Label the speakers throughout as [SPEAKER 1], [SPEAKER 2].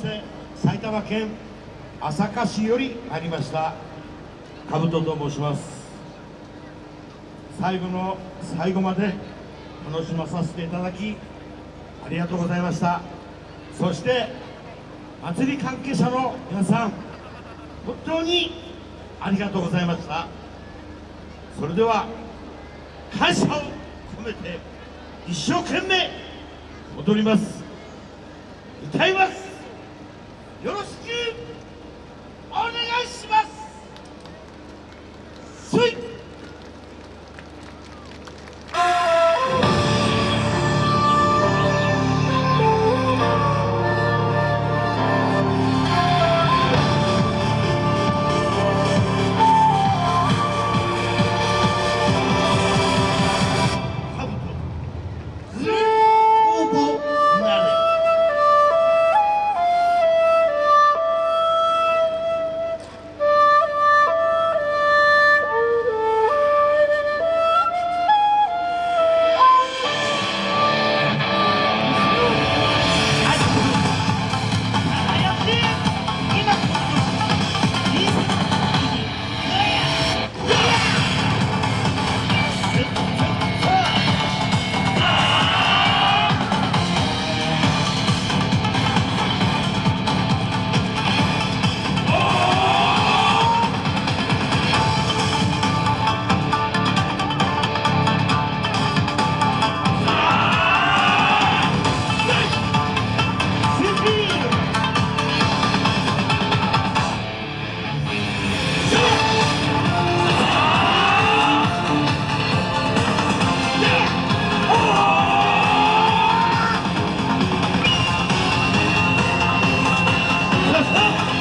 [SPEAKER 1] して埼玉県朝霞市よりありました兜と申します。最後の最後まで楽しまさせていただきありがとうございました。そして祭り関係者の皆さん本当にありがとうございました。それでは感謝を込めて一生懸命踊ります。歌います。よろしく。
[SPEAKER 2] us up.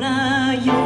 [SPEAKER 2] 空よ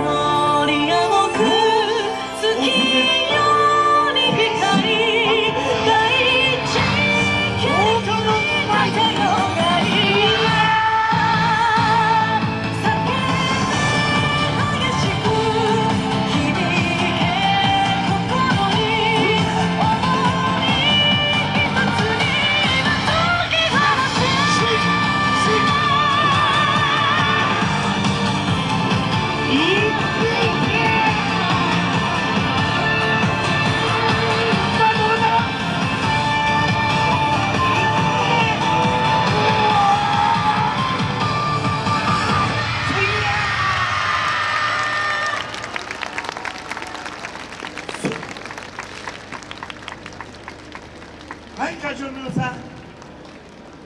[SPEAKER 1] はい会長の皆さん。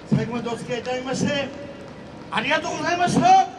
[SPEAKER 1] 最後までお付き合いいただきましてありがとうございました。